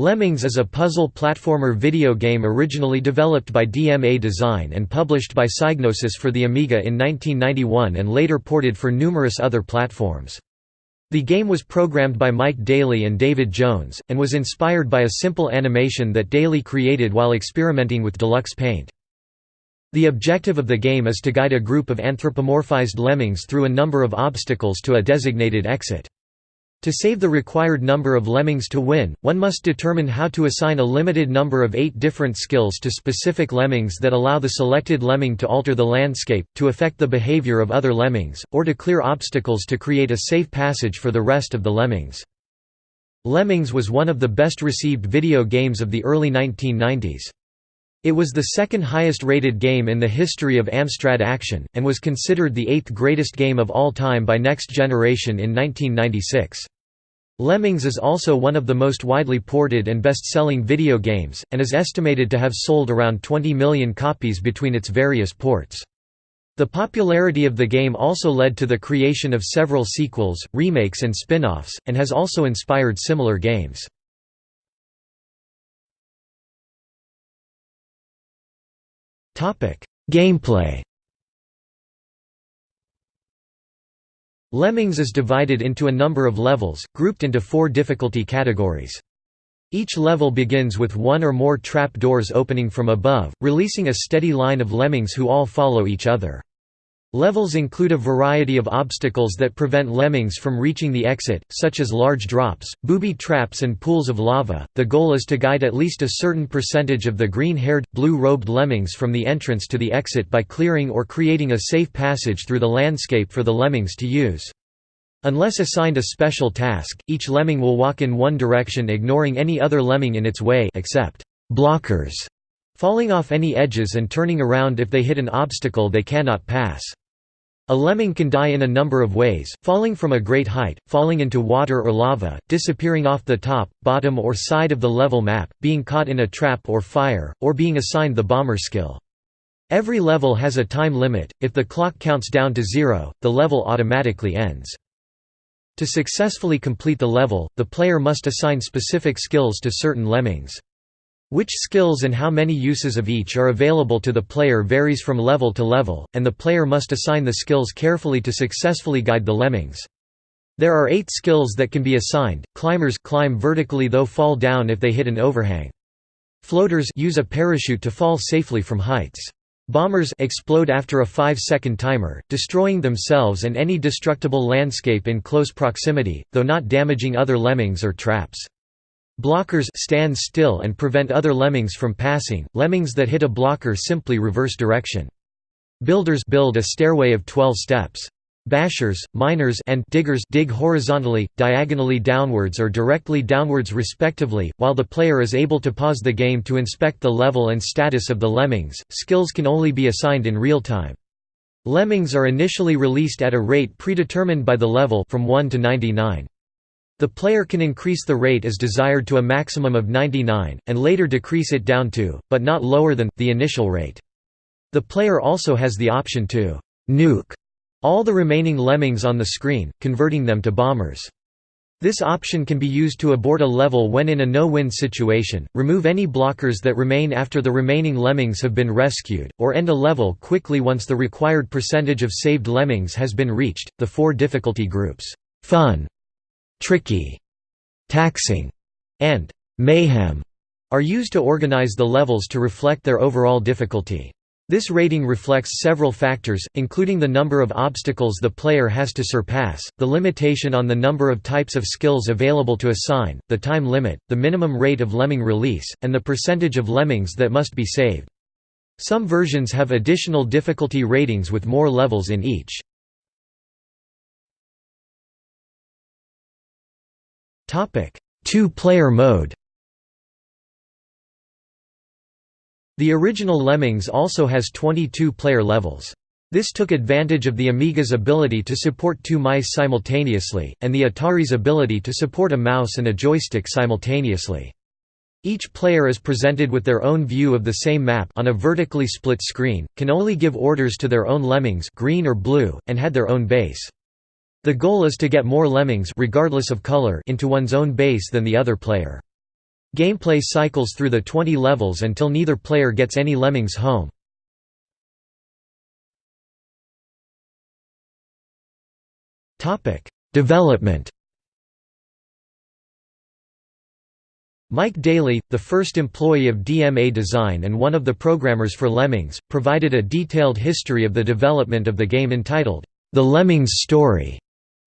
Lemmings is a puzzle platformer video game originally developed by DMA Design and published by Psygnosis for the Amiga in 1991 and later ported for numerous other platforms. The game was programmed by Mike Daly and David Jones, and was inspired by a simple animation that Daly created while experimenting with Deluxe Paint. The objective of the game is to guide a group of anthropomorphized lemmings through a number of obstacles to a designated exit. To save the required number of lemmings to win, one must determine how to assign a limited number of eight different skills to specific lemmings that allow the selected lemming to alter the landscape, to affect the behavior of other lemmings, or to clear obstacles to create a safe passage for the rest of the lemmings. Lemmings was one of the best received video games of the early 1990s. It was the second highest rated game in the history of Amstrad Action, and was considered the eighth greatest game of all time by Next Generation in 1996. Lemmings is also one of the most widely ported and best-selling video games, and is estimated to have sold around 20 million copies between its various ports. The popularity of the game also led to the creation of several sequels, remakes and spin-offs, and has also inspired similar games. Gameplay Lemmings is divided into a number of levels, grouped into four difficulty categories. Each level begins with one or more trap doors opening from above, releasing a steady line of lemmings who all follow each other. Levels include a variety of obstacles that prevent lemmings from reaching the exit, such as large drops, booby traps and pools of lava. The goal is to guide at least a certain percentage of the green-haired, blue-robed lemmings from the entrance to the exit by clearing or creating a safe passage through the landscape for the lemmings to use. Unless assigned a special task, each lemming will walk in one direction ignoring any other lemming in its way except blockers, falling off any edges and turning around if they hit an obstacle they cannot pass. A lemming can die in a number of ways, falling from a great height, falling into water or lava, disappearing off the top, bottom or side of the level map, being caught in a trap or fire, or being assigned the bomber skill. Every level has a time limit, if the clock counts down to zero, the level automatically ends. To successfully complete the level, the player must assign specific skills to certain lemmings. Which skills and how many uses of each are available to the player varies from level to level, and the player must assign the skills carefully to successfully guide the lemmings. There are eight skills that can be assigned. Climbers climb vertically though fall down if they hit an overhang. Floaters use a parachute to fall safely from heights. Bombers explode after a 5-second timer, destroying themselves and any destructible landscape in close proximity, though not damaging other lemmings or traps. Blockers stand still and prevent other lemmings from passing. Lemmings that hit a blocker simply reverse direction. Builders build a stairway of 12 steps. Bashers, miners and diggers dig horizontally, diagonally downwards or directly downwards respectively, while the player is able to pause the game to inspect the level and status of the lemmings. Skills can only be assigned in real time. Lemmings are initially released at a rate predetermined by the level from 1 to 99. The player can increase the rate as desired to a maximum of 99, and later decrease it down to, but not lower than, the initial rate. The player also has the option to «nuke» all the remaining lemmings on the screen, converting them to bombers. This option can be used to abort a level when in a no-win situation, remove any blockers that remain after the remaining lemmings have been rescued, or end a level quickly once the required percentage of saved lemmings has been reached. The four difficulty groups, fun, tricky, taxing, and mayhem are used to organize the levels to reflect their overall difficulty. This rating reflects several factors, including the number of obstacles the player has to surpass, the limitation on the number of types of skills available to assign, the time limit, the minimum rate of lemming release, and the percentage of lemmings that must be saved. Some versions have additional difficulty ratings with more levels in each. Two-player mode The original Lemmings also has 22 player levels. This took advantage of the Amiga's ability to support two mice simultaneously, and the Atari's ability to support a mouse and a joystick simultaneously. Each player is presented with their own view of the same map on a vertically split screen, can only give orders to their own lemmings green or blue, and had their own base. The goal is to get more lemmings regardless of color into one's own base than the other player. Gameplay cycles through the 20 levels until neither player gets any lemmings home. Development Mike Daly, the first employee of DMA Design and one of the programmers for Lemmings, provided a detailed history of the development of the game entitled, The Lemmings Story,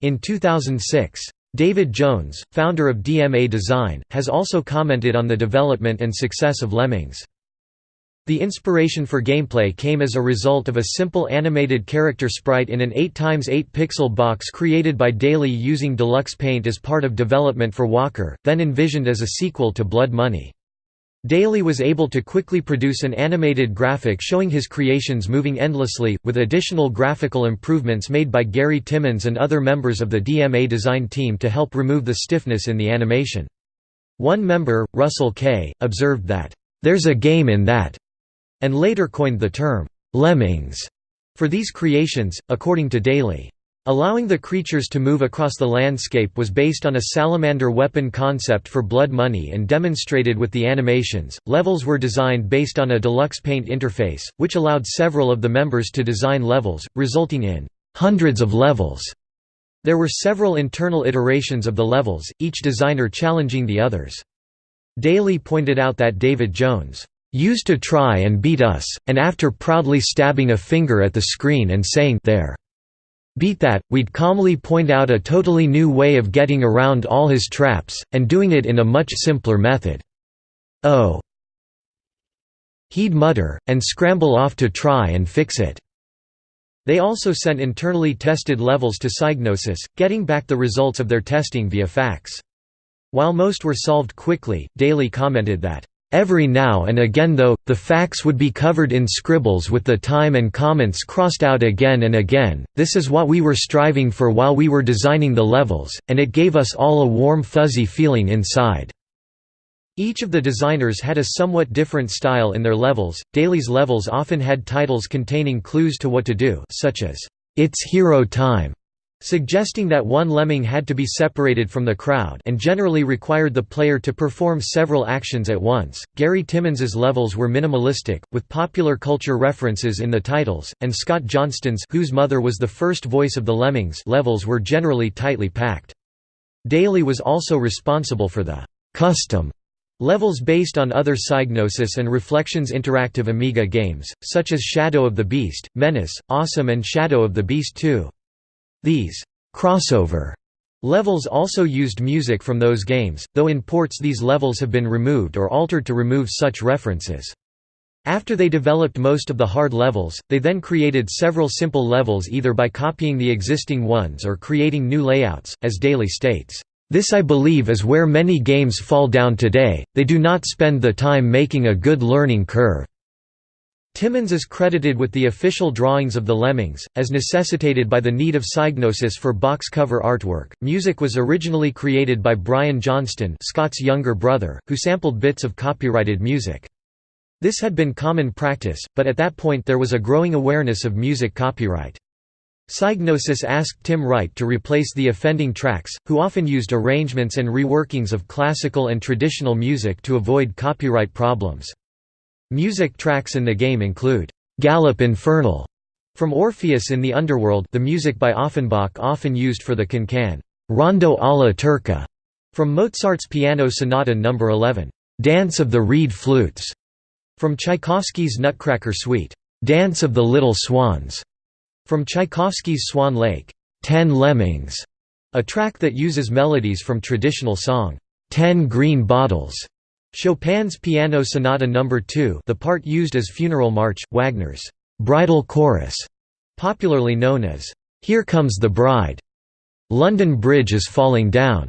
in 2006. David Jones, founder of DMA Design, has also commented on the development and success of Lemmings. The inspiration for gameplay came as a result of a simple animated character sprite in an 8x8 pixel box created by Daly using Deluxe Paint as part of development for Walker, then envisioned as a sequel to Blood Money. Daly was able to quickly produce an animated graphic showing his creations moving endlessly, with additional graphical improvements made by Gary Timmons and other members of the DMA design team to help remove the stiffness in the animation. One member, Russell Kay, observed that, "...there's a game in that," and later coined the term, lemmings, for these creations, according to Daly. Allowing the creatures to move across the landscape was based on a salamander weapon concept for Blood Money and demonstrated with the animations. Levels were designed based on a deluxe paint interface, which allowed several of the members to design levels, resulting in hundreds of levels. There were several internal iterations of the levels, each designer challenging the others. Daly pointed out that David Jones used to try and beat us, and after proudly stabbing a finger at the screen and saying there. Beat that, we'd calmly point out a totally new way of getting around all his traps, and doing it in a much simpler method. Oh. He'd mutter, and scramble off to try and fix it. They also sent internally tested levels to Psygnosis, getting back the results of their testing via fax. While most were solved quickly, Daly commented that, Every now and again though, the facts would be covered in scribbles with the time and comments crossed out again and again, this is what we were striving for while we were designing the levels, and it gave us all a warm fuzzy feeling inside." Each of the designers had a somewhat different style in their levels. Daly's levels often had titles containing clues to what to do, such as, It's Hero Time, suggesting that one lemming had to be separated from the crowd and generally required the player to perform several actions at once. Gary Timmons's levels were minimalistic, with popular culture references in the titles, and Scott Johnston's whose mother was the first voice of the Lemmings levels were generally tightly packed. Daly was also responsible for the custom levels based on other Psygnosis and Reflections interactive Amiga games, such as Shadow of the Beast, Menace, Awesome and Shadow of the Beast 2. These crossover levels also used music from those games, though in ports these levels have been removed or altered to remove such references. After they developed most of the hard levels, they then created several simple levels either by copying the existing ones or creating new layouts, as Daly states. This I believe is where many games fall down today, they do not spend the time making a good learning curve. Timmons is credited with the official drawings of the Lemmings, as necessitated by the need of Psygnosis for box cover artwork. Music was originally created by Brian Johnston, Scott's younger brother, who sampled bits of copyrighted music. This had been common practice, but at that point there was a growing awareness of music copyright. Psygnosis asked Tim Wright to replace the offending tracks, who often used arrangements and reworkings of classical and traditional music to avoid copyright problems. Music tracks in the game include Galop Infernal from Orpheus in the Underworld the music by Offenbach often used for the can-can Rondo alla Turca from Mozart's Piano Sonata No. 11, Dance of the Reed Flutes, from Tchaikovsky's Nutcracker Suite, Dance of the Little Swans, from Tchaikovsky's Swan Lake, Ten Lemmings, a track that uses melodies from traditional song, Ten Green Bottles, Chopin's Piano Sonata No. 2 the part used as funeral march, Wagner's «bridal chorus», popularly known as «Here Comes the Bride», «London Bridge is Falling Down»,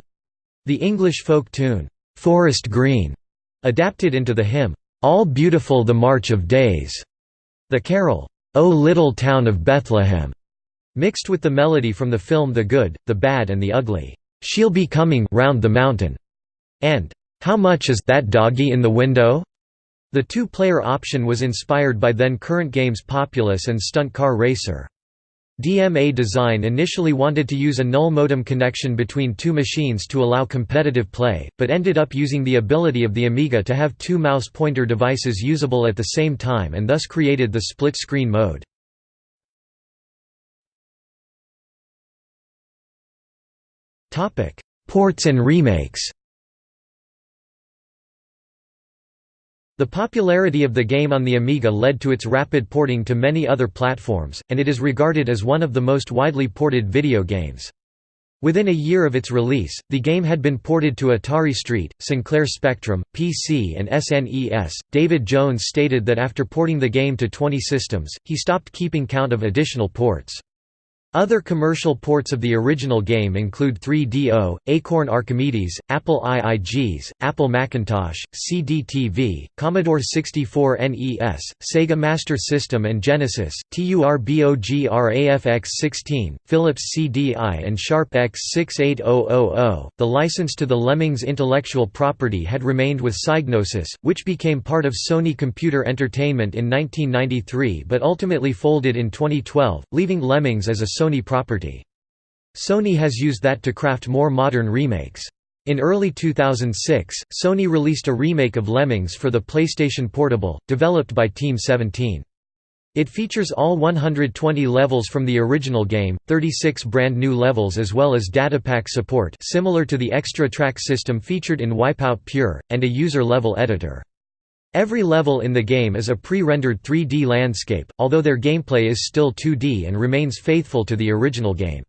the English folk tune «Forest Green», adapted into the hymn «All Beautiful the March of Days», the carol «O Little Town of Bethlehem», mixed with the melody from the film The Good, the Bad and the Ugly, «She'll be coming round the mountain», and how much is that doggy in the window? The two-player option was inspired by then current games Populous and Stunt Car Racer. DMA Design initially wanted to use a null modem connection between two machines to allow competitive play, but ended up using the ability of the Amiga to have two mouse pointer devices usable at the same time and thus created the split-screen mode. Ports and remakes The popularity of the game on the Amiga led to its rapid porting to many other platforms, and it is regarded as one of the most widely ported video games. Within a year of its release, the game had been ported to Atari ST, Sinclair Spectrum, PC, and SNES. David Jones stated that after porting the game to 20 systems, he stopped keeping count of additional ports. Other commercial ports of the original game include 3DO, Acorn Archimedes, Apple IIGs, Apple Macintosh, CD-TV, Commodore 64 NES, Sega Master System and Genesis, TURBOGRAFX-16, Philips CDI and Sharp X68000. The license to the Lemmings intellectual property had remained with Psygnosis, which became part of Sony Computer Entertainment in 1993 but ultimately folded in 2012, leaving Lemmings as a Sony property. Sony has used that to craft more modern remakes. In early 2006, Sony released a remake of Lemmings for the PlayStation Portable, developed by Team 17. It features all 120 levels from the original game, 36 brand new levels as well as datapack support similar to the extra track system featured in Wipeout Pure, and a user-level editor. Every level in the game is a pre-rendered 3D landscape, although their gameplay is still 2D and remains faithful to the original game.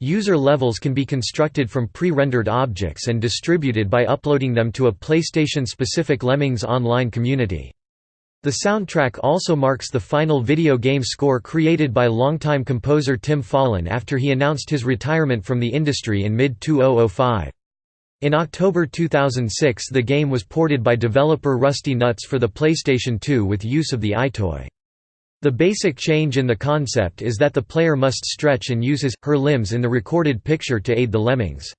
User levels can be constructed from pre-rendered objects and distributed by uploading them to a PlayStation-specific Lemmings online community. The soundtrack also marks the final video game score created by longtime composer Tim Follin after he announced his retirement from the industry in mid-2005. In October 2006 the game was ported by developer Rusty Nuts for the PlayStation 2 with use of the EyeToy. The basic change in the concept is that the player must stretch and use his, her limbs in the recorded picture to aid the lemmings.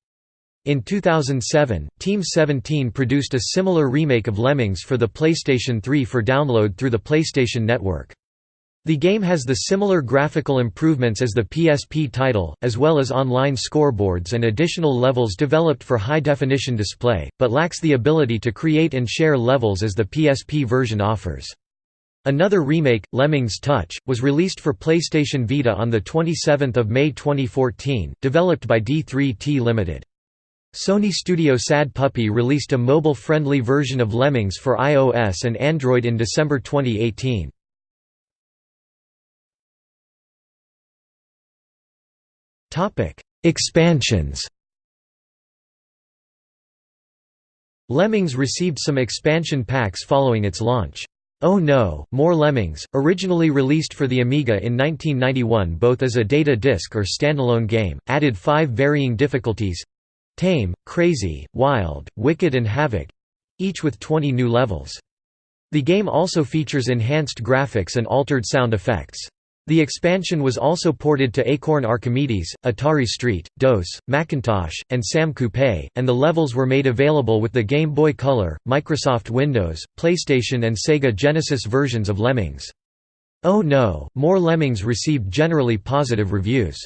In 2007, Team 17 produced a similar remake of Lemmings for the PlayStation 3 for download through the PlayStation Network. The game has the similar graphical improvements as the PSP title, as well as online scoreboards and additional levels developed for high-definition display, but lacks the ability to create and share levels as the PSP version offers. Another remake, Lemmings Touch, was released for PlayStation Vita on 27 May 2014, developed by D3T Limited. Sony Studio Sad Puppy released a mobile-friendly version of Lemmings for iOS and Android in December 2018. Topic: Expansions. Lemmings received some expansion packs following its launch. Oh No, More Lemmings, originally released for the Amiga in 1991 both as a data disc or standalone game, added five varying difficulties—Tame, Crazy, Wild, Wicked and Havoc—each with 20 new levels. The game also features enhanced graphics and altered sound effects. The expansion was also ported to Acorn Archimedes, Atari ST, DOS, Macintosh, and SAM Coupe, and the levels were made available with the Game Boy Color, Microsoft Windows, PlayStation and Sega Genesis versions of Lemmings. Oh No, More Lemmings received generally positive reviews.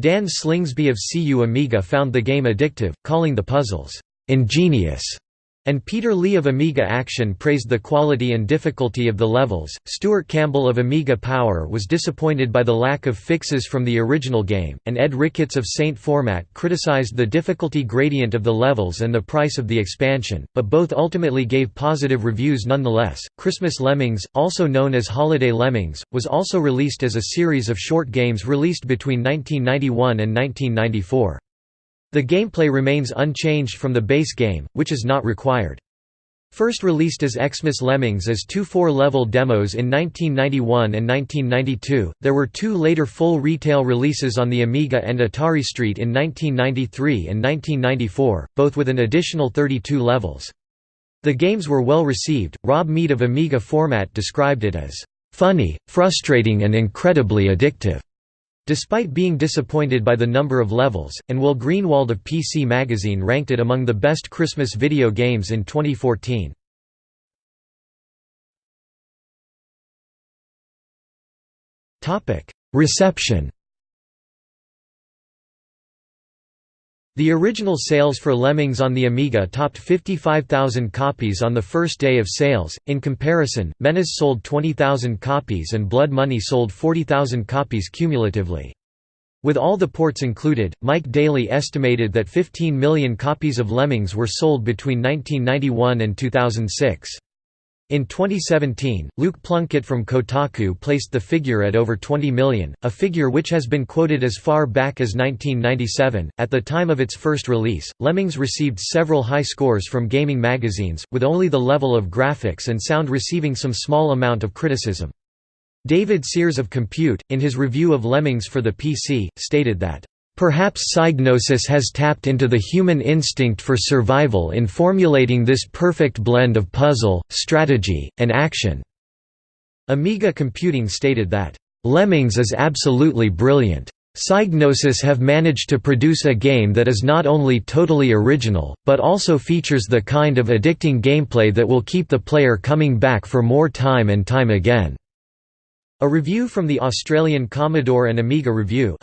Dan Slingsby of CU Amiga found the game addictive, calling the puzzles, "...ingenious." And Peter Lee of Amiga Action praised the quality and difficulty of the levels. Stuart Campbell of Amiga Power was disappointed by the lack of fixes from the original game, and Ed Ricketts of Saint Format criticized the difficulty gradient of the levels and the price of the expansion, but both ultimately gave positive reviews nonetheless. Christmas Lemmings, also known as Holiday Lemmings, was also released as a series of short games released between 1991 and 1994. The gameplay remains unchanged from the base game, which is not required. First released as Xmas Lemmings as two four-level demos in 1991 and 1992, there were two later full retail releases on the Amiga and Atari ST in 1993 and 1994, both with an additional 32 levels. The games were well received. Rob Mead of Amiga Format described it as funny, frustrating and incredibly addictive. Despite being disappointed by the number of levels, and Will Greenwald of PC Magazine ranked it among the best Christmas video games in 2014. Reception The original sales for Lemmings on the Amiga topped 55,000 copies on the first day of sales. In comparison, Menace sold 20,000 copies and Blood Money sold 40,000 copies cumulatively. With all the ports included, Mike Daly estimated that 15 million copies of Lemmings were sold between 1991 and 2006. In 2017, Luke Plunkett from Kotaku placed the figure at over 20 million, a figure which has been quoted as far back as 1997. At the time of its first release, Lemmings received several high scores from gaming magazines, with only the level of graphics and sound receiving some small amount of criticism. David Sears of Compute, in his review of Lemmings for the PC, stated that Perhaps Psygnosis has tapped into the human instinct for survival in formulating this perfect blend of puzzle, strategy, and action." Amiga Computing stated that, "...Lemmings is absolutely brilliant. Psygnosis have managed to produce a game that is not only totally original, but also features the kind of addicting gameplay that will keep the player coming back for more time and time again." A review from the Australian Commodore and Amiga Review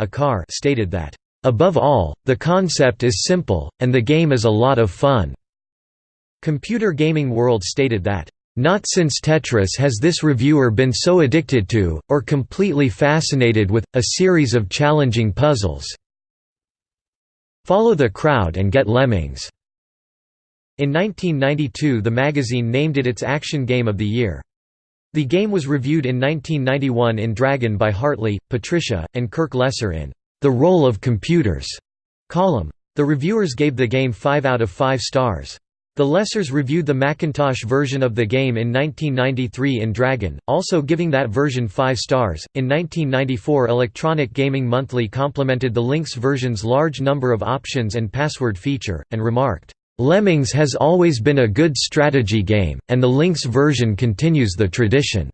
stated that, Above all, the concept is simple, and the game is a lot of fun." Computer Gaming World stated that, "...not since Tetris has this reviewer been so addicted to, or completely fascinated with, a series of challenging puzzles. Follow the crowd and get lemmings." In 1992 the magazine named it its Action Game of the Year. The game was reviewed in 1991 in Dragon by Hartley, Patricia, and Kirk Lesser in the Role of Computers column. The reviewers gave the game 5 out of 5 stars. The Lessers reviewed the Macintosh version of the game in 1993 in Dragon, also giving that version 5 stars. In 1994, Electronic Gaming Monthly complimented the Lynx version's large number of options and password feature, and remarked, Lemmings has always been a good strategy game, and the Lynx version continues the tradition.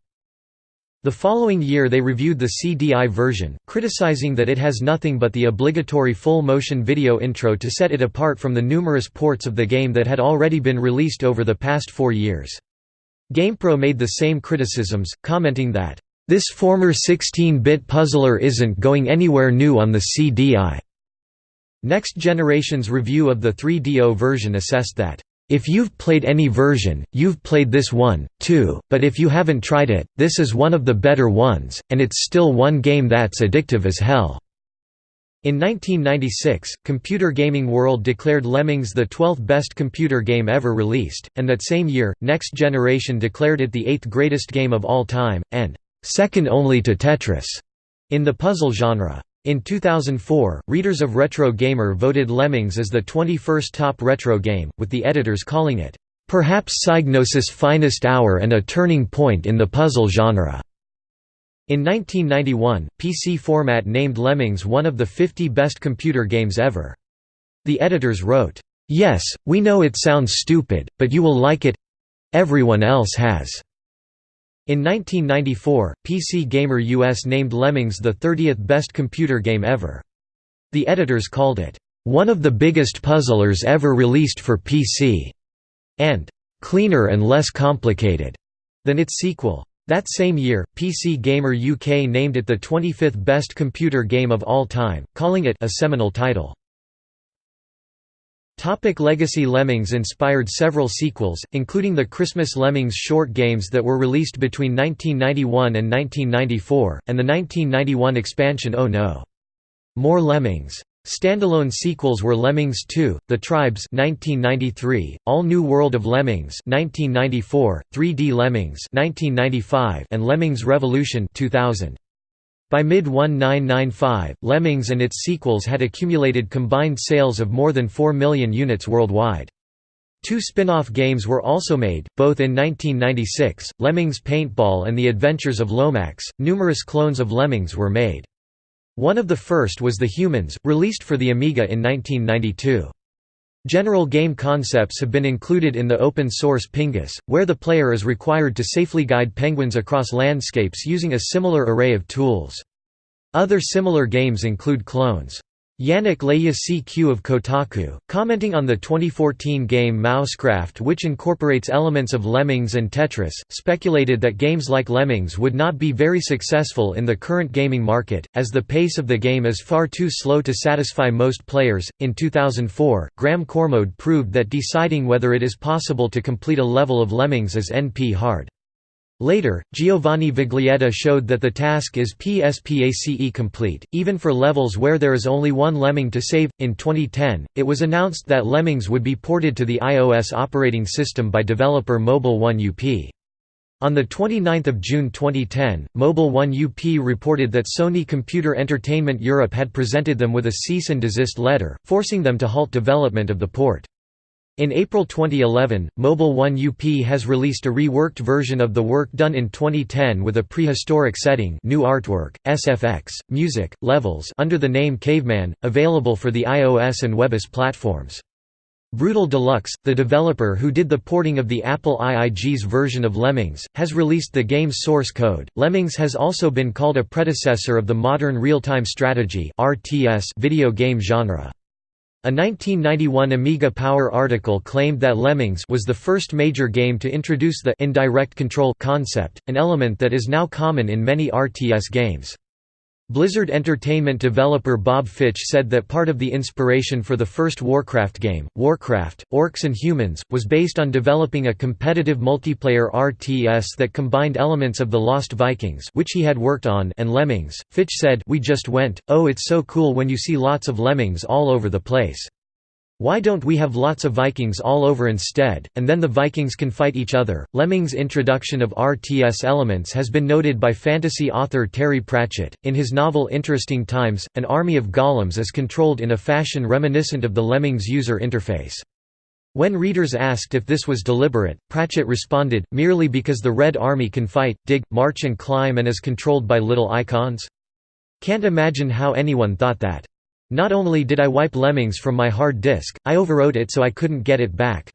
The following year they reviewed the CDI version, criticizing that it has nothing but the obligatory full-motion video intro to set it apart from the numerous ports of the game that had already been released over the past four years. GamePro made the same criticisms, commenting that, "...this former 16-bit puzzler isn't going anywhere new on the CDI." Next Generation's review of the 3DO version assessed that, if you've played any version, you've played this one, too, but if you haven't tried it, this is one of the better ones, and it's still one game that's addictive as hell." In 1996, Computer Gaming World declared Lemmings the 12th best computer game ever released, and that same year, Next Generation declared it the 8th greatest game of all time, and second only to Tetris in the puzzle genre. In 2004, readers of Retro Gamer voted Lemmings as the 21st top retro game, with the editors calling it, "...perhaps Psygnosis' finest hour and a turning point in the puzzle genre." In 1991, PC Format named Lemmings one of the 50 best computer games ever. The editors wrote, "...yes, we know it sounds stupid, but you will like it—everyone else has." In 1994, PC Gamer US named Lemmings the 30th best computer game ever. The editors called it, "...one of the biggest puzzlers ever released for PC", and "...cleaner and less complicated", than its sequel. That same year, PC Gamer UK named it the 25th best computer game of all time, calling it a seminal title. Topic Legacy Lemmings inspired several sequels, including the Christmas Lemmings short games that were released between 1991 and 1994, and the 1991 expansion Oh No! More Lemmings! Standalone sequels were Lemmings 2: The Tribes (1993), All New World of Lemmings (1994), 3D Lemmings (1995), and Lemmings Revolution (2000). By mid-1995, Lemmings and its sequels had accumulated combined sales of more than 4 million units worldwide. Two spin-off games were also made, both in 1996, Lemmings Paintball and The Adventures of Lomax. Numerous clones of Lemmings were made. One of the first was The Humans, released for the Amiga in 1992. General game concepts have been included in the open-source Pingus, where the player is required to safely guide penguins across landscapes using a similar array of tools. Other similar games include clones. Yannick LeJacq of Kotaku, commenting on the 2014 game Mousecraft which incorporates elements of Lemmings and Tetris, speculated that games like Lemmings would not be very successful in the current gaming market, as the pace of the game is far too slow to satisfy most players. In 2004, Graham Cormode proved that deciding whether it is possible to complete a level of Lemmings is NP hard. Later, Giovanni Viglietta showed that the task is PSPACE complete, even for levels where there is only one lemming to save. In 2010, it was announced that Lemmings would be ported to the iOS operating system by developer Mobile One UP. On 29 June 2010, Mobile One UP reported that Sony Computer Entertainment Europe had presented them with a cease and desist letter, forcing them to halt development of the port. In April 2011, Mobile One UP has released a reworked version of the work done in 2010 with a prehistoric setting new artwork, SFX, music, levels under the name Caveman, available for the iOS and WebOS platforms. Brutal Deluxe, the developer who did the porting of the Apple IIG's version of Lemmings, has released the game's source code. Lemmings has also been called a predecessor of the modern real-time strategy (RTS) video game genre. A 1991 Amiga Power article claimed that Lemmings was the first major game to introduce the indirect control concept, an element that is now common in many RTS games. Blizzard Entertainment developer Bob Fitch said that part of the inspiration for the first Warcraft game, Warcraft, Orcs and Humans, was based on developing a competitive multiplayer RTS that combined elements of The Lost Vikings which he had worked on and Lemmings. Fitch said, We just went, oh it's so cool when you see lots of lemmings all over the place. Why don't we have lots of Vikings all over instead, and then the Vikings can fight each other? Lemmings' introduction of RTS elements has been noted by fantasy author Terry Pratchett. In his novel Interesting Times, an army of golems is controlled in a fashion reminiscent of the Lemmings user interface. When readers asked if this was deliberate, Pratchett responded, merely because the Red Army can fight, dig, march and climb and is controlled by little icons? Can't imagine how anyone thought that. Not only did I wipe Lemmings from my hard disk, I overwrote it so I couldn't get it back.